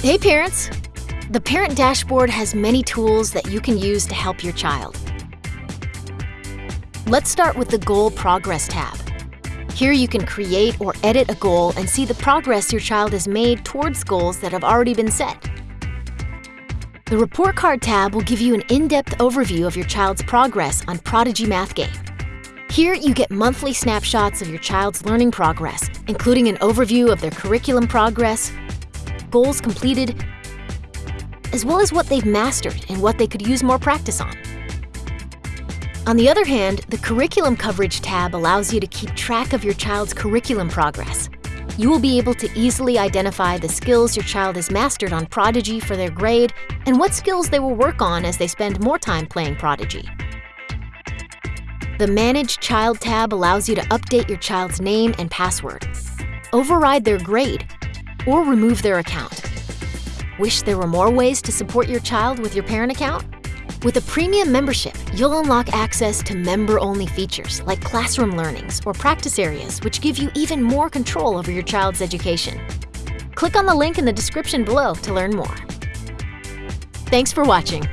Hey parents! The Parent Dashboard has many tools that you can use to help your child. Let's start with the Goal Progress tab. Here you can create or edit a goal and see the progress your child has made towards goals that have already been set. The Report Card tab will give you an in-depth overview of your child's progress on Prodigy Math Game. Here you get monthly snapshots of your child's learning progress, including an overview of their curriculum progress, goals completed, as well as what they've mastered and what they could use more practice on. On the other hand, the Curriculum Coverage tab allows you to keep track of your child's curriculum progress. You will be able to easily identify the skills your child has mastered on Prodigy for their grade and what skills they will work on as they spend more time playing Prodigy. The Manage Child tab allows you to update your child's name and password, override their grade, or remove their account. Wish there were more ways to support your child with your parent account? With a premium membership, you'll unlock access to member-only features like classroom learnings or practice areas which give you even more control over your child's education. Click on the link in the description below to learn more. Thanks for watching.